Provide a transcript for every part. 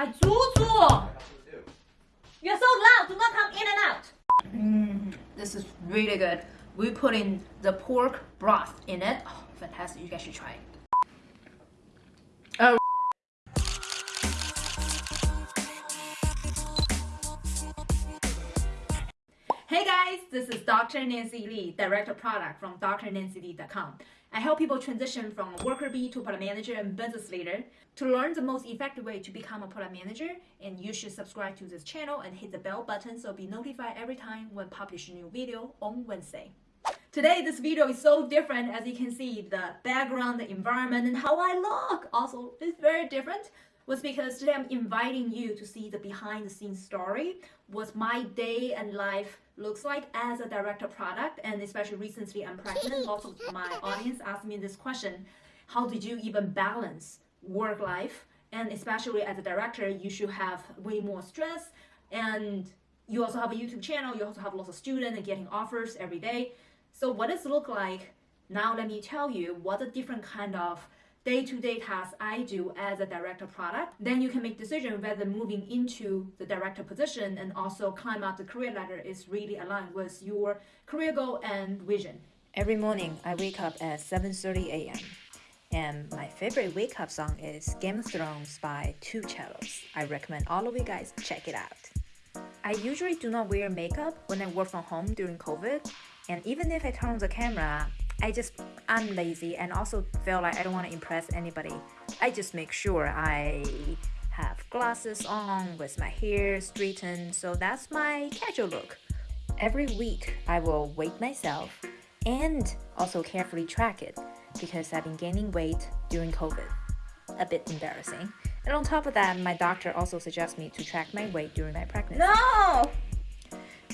I Zuzu! You're so loud, do not come in and out. Mm, this is really good. We put in the pork broth in it. Oh, fantastic, you guys should try it. Oh. Hey guys, this is Dr. Nancy Lee, Director of Product from drnancylee.com. I help people transition from worker bee to product manager and business leader. To learn the most effective way to become a product manager, and you should subscribe to this channel and hit the bell button so be notified every time when publish a new video on Wednesday. Today, this video is so different as you can see the background, the environment, and how I look also is very different was because today I'm inviting you to see the behind the scenes story, what my day and life looks like as a director product. And especially recently I'm pregnant, lots of my audience asked me this question, how did you even balance work life? And especially as a director, you should have way more stress and you also have a YouTube channel, you also have lots of students and getting offers every day. So what does it look like? Now let me tell you what the different kind of day-to-day tasks I do as a director product, then you can make decision whether moving into the director position and also climb up the career ladder is really aligned with your career goal and vision. Every morning I wake up at 7.30 a.m. And my favorite wake up song is Game of Thrones by Two Cellos. I recommend all of you guys check it out. I usually do not wear makeup when I work from home during COVID. And even if I turn on the camera, I just I'm lazy and also feel like I don't want to impress anybody. I just make sure I have glasses on with my hair straightened so that's my casual look. Every week I will weigh myself and also carefully track it because I've been gaining weight during COVID. A bit embarrassing. And on top of that, my doctor also suggests me to track my weight during my pregnancy. No!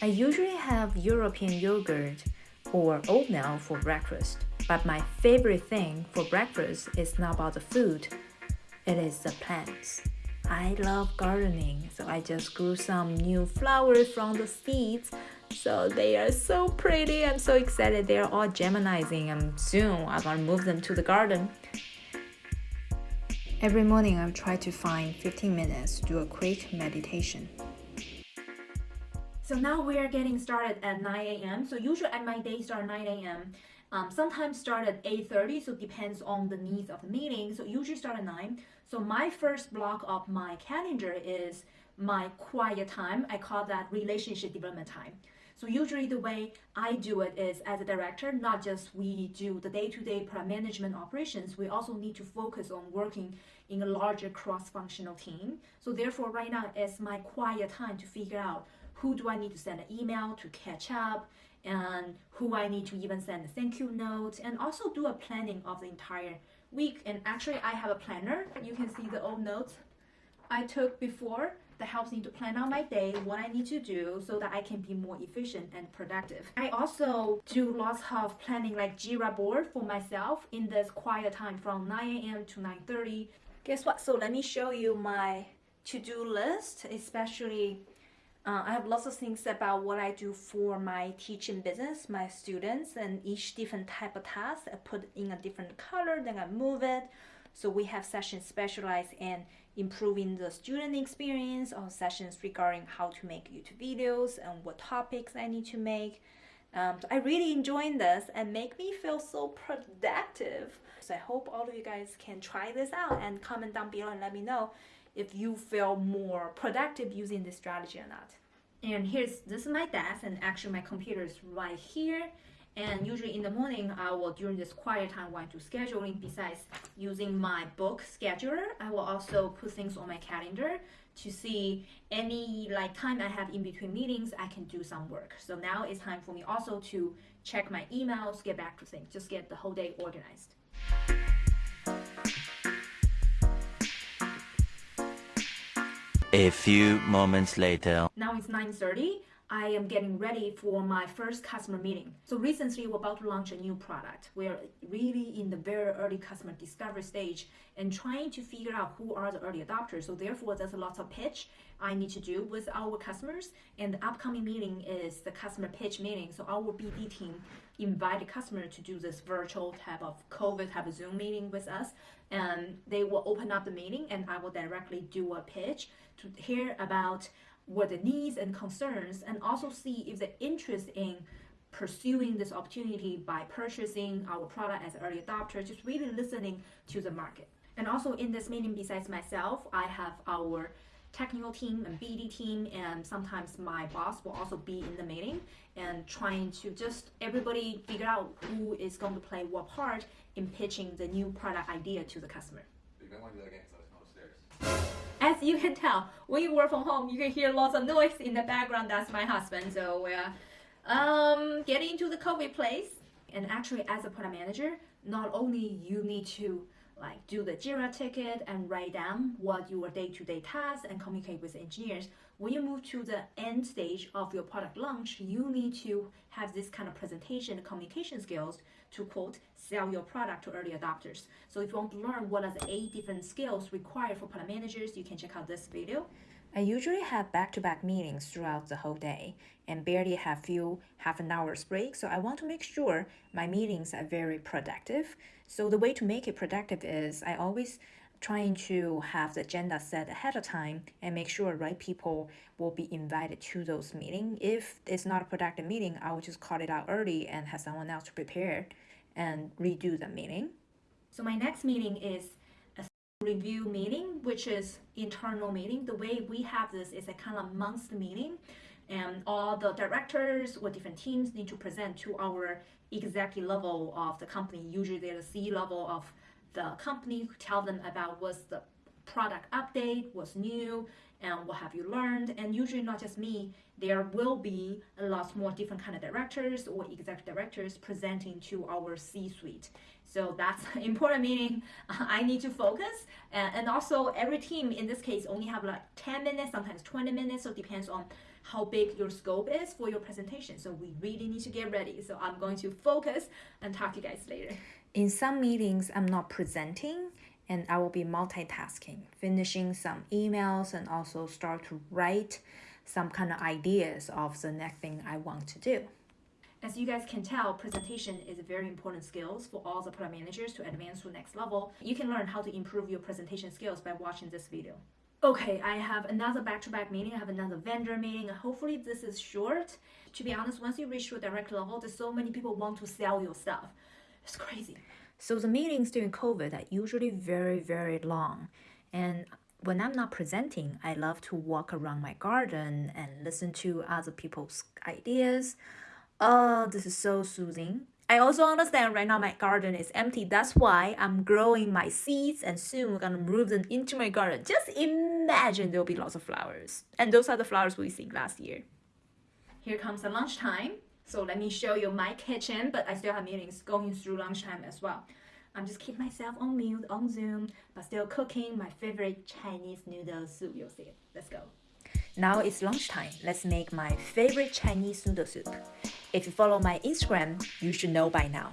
I usually have European yogurt or oatmeal for breakfast. But my favorite thing for breakfast is not about the food, it is the plants. I love gardening, so I just grew some new flowers from the seeds. So they are so pretty. I'm so excited. They're all geminizing and soon I'm gonna move them to the garden. Every morning I try to find 15 minutes to do a quick meditation. So now we are getting started at 9 a.m. So usually at my day start 9 a.m. Um, sometimes start at 8.30, so depends on the needs of the meeting. So usually start at 9. So my first block of my calendar is my quiet time. I call that relationship development time. So usually the way I do it is as a director, not just we do the day-to-day -day product management operations, we also need to focus on working in a larger cross-functional team. So therefore right now is my quiet time to figure out who do I need to send an email to catch up and who I need to even send a thank you note and also do a planning of the entire week. And actually I have a planner. You can see the old notes I took before that helps me to plan out my day, what I need to do so that I can be more efficient and productive. I also do lots of planning like Jira board for myself in this quiet time from 9 a.m. to 9.30. Guess what? So let me show you my to-do list, especially uh, I have lots of things about what I do for my teaching business, my students, and each different type of task I put in a different color, then I move it. So we have sessions specialized in improving the student experience or sessions regarding how to make YouTube videos and what topics I need to make. Um, so I really enjoy this and make me feel so productive. So I hope all of you guys can try this out and comment down below and let me know if you feel more productive using this strategy or not. And here's, this is my desk and actually my computer is right here. And usually in the morning, I will, during this quiet time, want to scheduling, besides using my book scheduler, I will also put things on my calendar to see any like time I have in between meetings, I can do some work. So now it's time for me also to check my emails, get back to things, just get the whole day organized. A few moments later. Now it's 9.30. I am getting ready for my first customer meeting. So recently we're about to launch a new product. We're really in the very early customer discovery stage and trying to figure out who are the early adopters. So therefore there's a lot of pitch I need to do with our customers. And the upcoming meeting is the customer pitch meeting. So our BD team invited customer to do this virtual type of COVID type of Zoom meeting with us. And they will open up the meeting and I will directly do a pitch to hear about what the needs and concerns and also see if the interest in pursuing this opportunity by purchasing our product as early adopter, just really listening to the market. And also in this meeting, besides myself, I have our technical team and BD team, and sometimes my boss will also be in the meeting and trying to just everybody figure out who is going to play what part in pitching the new product idea to the customer. You might want to do that again because I was upstairs. As you can tell, when you work from home, you can hear lots of noise in the background. That's my husband. So we're um, getting into the COVID place. And actually, as a product manager, not only you need to like do the Jira ticket and write down what your day-to-day tasks and communicate with engineers. When you move to the end stage of your product launch, you need to have this kind of presentation communication skills to quote sell your product to early adopters. So if you want to learn what are the eight different skills required for product managers, you can check out this video. I usually have back-to-back meetings throughout the whole day and barely have few half an hour's break, so I want to make sure my meetings are very productive. So the way to make it productive is I always trying to have the agenda set ahead of time and make sure right people will be invited to those meetings. If it's not a productive meeting, I will just call it out early and have someone else to prepare and redo the meeting. So my next meeting is a review meeting, which is internal meeting. The way we have this is a kind of monthly meeting and all the directors or different teams need to present to our executive level of the company. Usually they're the C level of the company, tell them about what's the product update, what's new, and what have you learned. And usually not just me, there will be a lot more different kind of directors or executive directors presenting to our C-suite. So that's important meaning I need to focus. And, also every team in this case only have like 10 minutes, sometimes 20 minutes. So it depends on how big your scope is for your presentation. So we really need to get ready. So I'm going to focus and talk to you guys later. In some meetings, I'm not presenting and I will be multitasking, finishing some emails and also start to write some kind of ideas of the next thing I want to do. As you guys can tell, presentation is a very important skills for all the product managers to advance to the next level. You can learn how to improve your presentation skills by watching this video. Okay, I have another back-to-back -back meeting. I have another vendor meeting. Hopefully this is short. To be honest, once you reach your direct level, there's so many people want to sell your stuff. It's crazy. So the meetings during COVID are usually very, very long. And when I'm not presenting, I love to walk around my garden and listen to other people's ideas Oh, this is so soothing. I also understand right now my garden is empty. That's why I'm growing my seeds and soon we're gonna move them into my garden. Just imagine there'll be lots of flowers. And those are the flowers we see last year. Here comes the lunchtime. So let me show you my kitchen, but I still have meetings going through lunchtime as well. I'm just keep myself on mute on Zoom, but still cooking my favorite Chinese noodle soup. You'll see it. Let's go. Now it's lunchtime. Let's make my favorite Chinese noodle soup. If you follow my Instagram, you should know by now.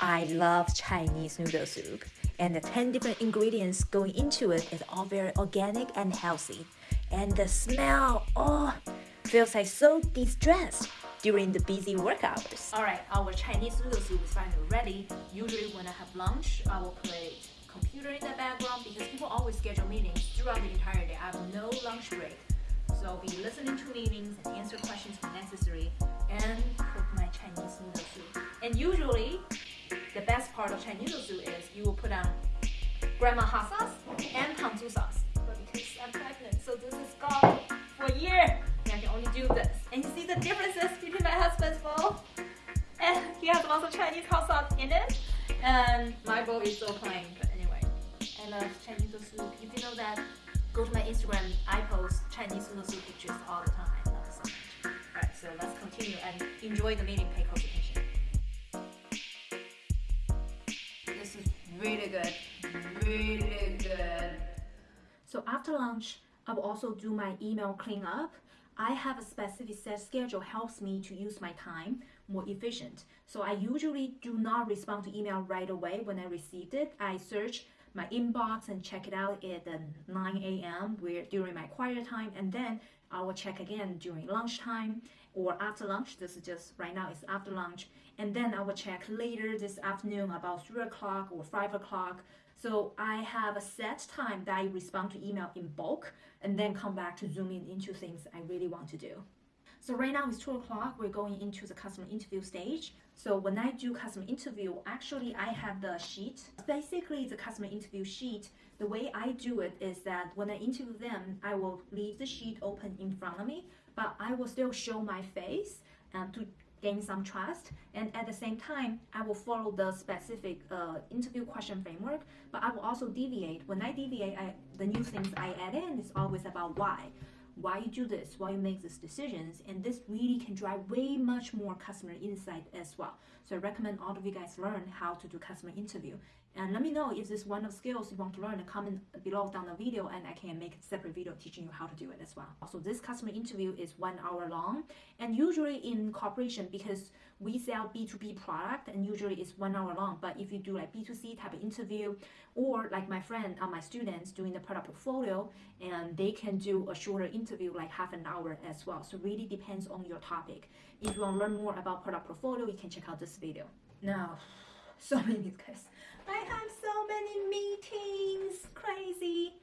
I love Chinese noodle soup, and the 10 different ingredients going into it is all very organic and healthy. And the smell, oh, feels like so distressed during the busy work hours. Alright, our Chinese noodle soup is finally ready. Usually when I have lunch, I will play computer in the background because people always schedule meetings throughout the entire day. I have no lunch break. So I'll be listening to meetings and answer questions when necessary and cook my Chinese noodle soup. And usually, the best part of Chinese noodle soup is you will put on grandma hot sauce and pangzu sauce. But because I'm pregnant, so this is gone for a year. And I can only do this. And you see the differences between my husband's bowl? And he has lots of Chinese hot sauce in it. And my bowl is so plain. But anyway, I love Chinese noodle soup. If you know that, go to my Instagram. I post Chinese soup pictures all the time. I love it so much. Alright, so let's continue and enjoy the meeting. Pay close attention. This is really good. Really good. So after lunch, I will also do my email cleanup. I have a specific set schedule helps me to use my time more efficient. So I usually do not respond to email right away when I received it. I search my inbox and check it out at the 9 a.m. where during my quiet time, and then I will check again during lunchtime or after lunch. This is just right now it's after lunch, and then I will check later this afternoon about three o'clock or five o'clock. So I have a set time that I respond to email in bulk, and then come back to zoom in into things I really want to do. So right now it's two o'clock. We're going into the customer interview stage. So when I do customer interview, actually I have the sheet. Basically, the customer interview sheet. The way I do it is that when I interview them, I will leave the sheet open in front of me, but I will still show my face and to gain some trust. And at the same time, I will follow the specific uh, interview question framework, but I will also deviate. When I deviate, I, the new things I add in is always about why why you do this, why you make these decisions, and this really can drive way much more customer insight as well. So I recommend all of you guys learn how to do customer interview. And let me know if this is one of the skills you want to learn. Comment below down the video, and I can make a separate video teaching you how to do it as well. So this customer interview is one hour long, and usually in corporation because we sell B2B product, and usually it's one hour long. But if you do like B2C type of interview, or like my friend, uh, my students doing the product portfolio, and they can do a shorter interview like half an hour as well. So really depends on your topic. If you want to learn more about product portfolio, you can check out this video. Now, so many guys. I have so many meetings, crazy.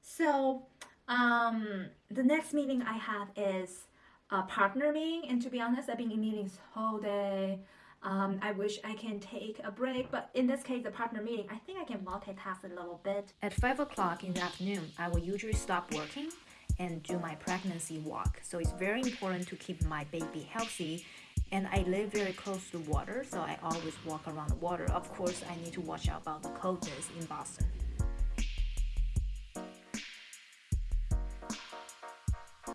So, um, the next meeting I have is a partner meeting, and to be honest, I've been in meetings whole day. Um, I wish I can take a break, but in this case, the partner meeting, I think I can multitask a little bit. At 5 o'clock in the afternoon, I will usually stop working and do my pregnancy walk. So it's very important to keep my baby healthy. And I live very close to water, so I always walk around the water. Of course, I need to watch out about the coldness in Boston.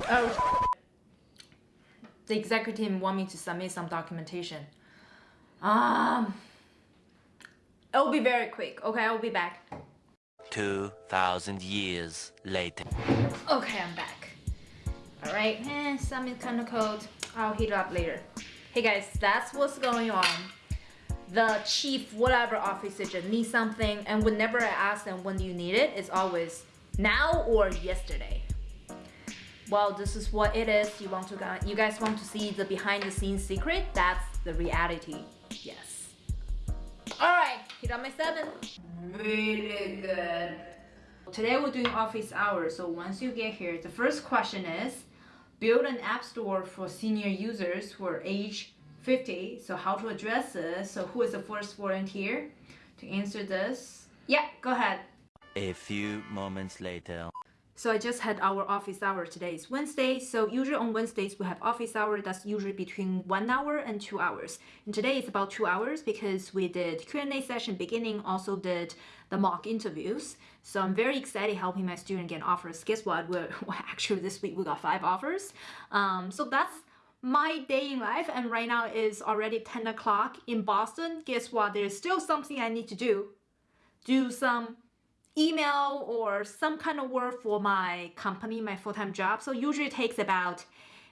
Oh, the executive team want me to submit some documentation. Um, it'll be very quick. Okay, I'll be back. 2,000 years later. Okay, I'm back. All right, eh, submit kind of cold. I'll heat it up later. Hey guys, that's what's going on. The chief whatever officer just needs something, and whenever I ask them when do you need it, it's always now or yesterday. Well, this is what it is. You want to you guys want to see the behind the scenes secret? That's the reality. Yes. All right, hit on my seven. Really good. Today we're doing office hours. So once you get here, the first question is build an app store for senior users who are age 50. So how to address this? So who is the first volunteer to answer this? Yeah, go ahead. A few moments later. So I just had our office hour today. It's Wednesday. So usually on Wednesdays we have office hour that's usually between one hour and two hours. And today it's about two hours because we did Q&A session beginning, also did the mock interviews. So I'm very excited helping my student get offers. Guess what? We're well, actually this week we got five offers. Um, so that's my day in life and right now is already 10 o'clock in Boston. Guess what? There's still something I need to do. Do some email or some kind of work for my company, my full-time job. So usually takes about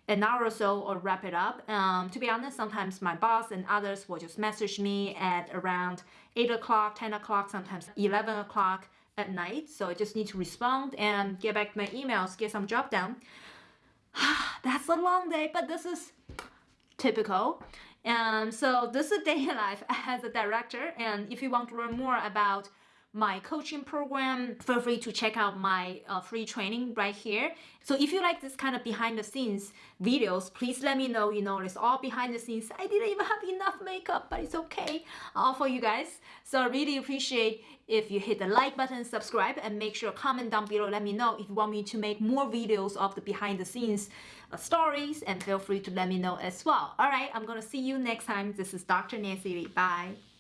an hour or so or wrap it up. Um, to be honest, sometimes my boss and others will just message me at around 8 o'clock, 10 o'clock, sometimes 11 o'clock at night. So I just need to respond and get back my emails, get some job done. That's a long day, but this is typical. And so this is day in life as a director. And if you want to learn more about my coaching program, feel free to check out my uh, free training right here. So if you like this kind of behind the scenes videos, please let me know. You know, it's all behind the scenes. I didn't even have enough makeup, but it's okay. All for you guys. So I really appreciate if you hit the like button, subscribe, and make sure comment down below. Let me know if you want me to make more videos of the behind the scenes uh, stories, and feel free to let me know as well. All right, I'm gonna see you next time. This is Dr. Nancy Lee. Bye.